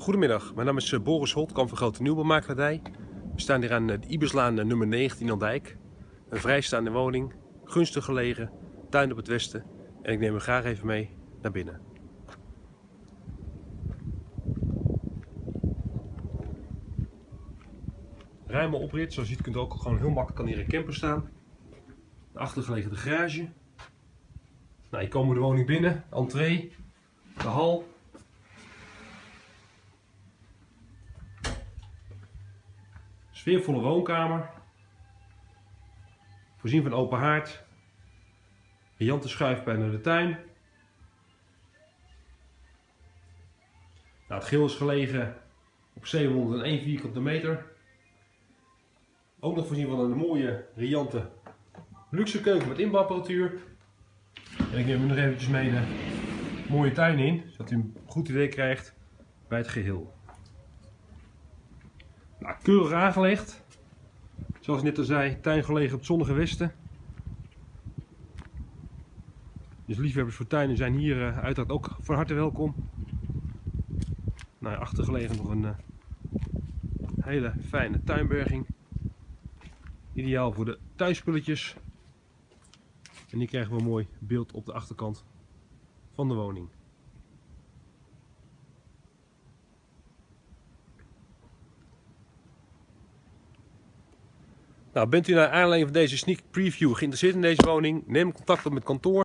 Goedemiddag, mijn naam is eh, Boris Holtkamp van Grote Nieuwbouwmakelaardij. We staan hier aan eh, de Iberslaan eh, nummer 19 aan Dijk. Een vrijstaande woning, gunstig gelegen, tuin op het westen. En ik neem u graag even mee naar binnen. Ruime oprit, zoals je ziet kunt ook gewoon heel makkelijk kan hier een camper staan. De achtergelegen de garage. Nou, komen we de woning binnen, entree, de hal, Sfeervolle woonkamer. Voorzien van open haard. Riante schuifpijn naar de tuin. Nou, het geel is gelegen op 701 vierkante meter. Ook nog voorzien van een mooie, riante luxe keuken met inbouwapparatuur. En ik neem u nog eventjes mee de mooie tuin in, zodat u een goed idee krijgt bij het geheel. Nou, keurig aangelegd. Zoals ik net al zei, tuin gelegen op het zonnige westen. Dus liefhebbers voor tuinen zijn hier uh, uiteraard ook van harte welkom. Nou, achtergelegen nog een uh, hele fijne tuinberging. Ideaal voor de thuisspulletjes. En hier krijgen we een mooi beeld op de achterkant van de woning. Nou, bent u naar aanleiding van deze sneak preview geïnteresseerd in deze woning? Neem contact op met kantoor.